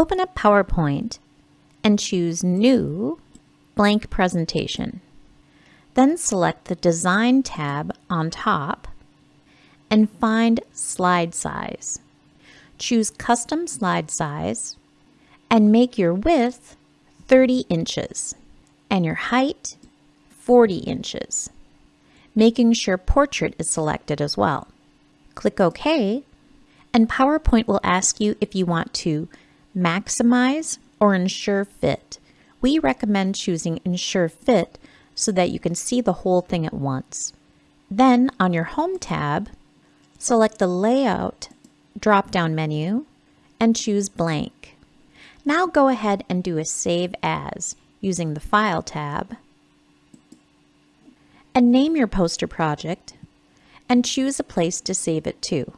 Open up PowerPoint and choose New Blank Presentation. Then select the Design tab on top and find Slide Size. Choose Custom Slide Size and make your width 30 inches and your height 40 inches, making sure Portrait is selected as well. Click OK and PowerPoint will ask you if you want to maximize or ensure fit. We recommend choosing ensure fit so that you can see the whole thing at once. Then on your Home tab, select the Layout drop-down menu and choose Blank. Now go ahead and do a Save As using the File tab and name your poster project and choose a place to save it to.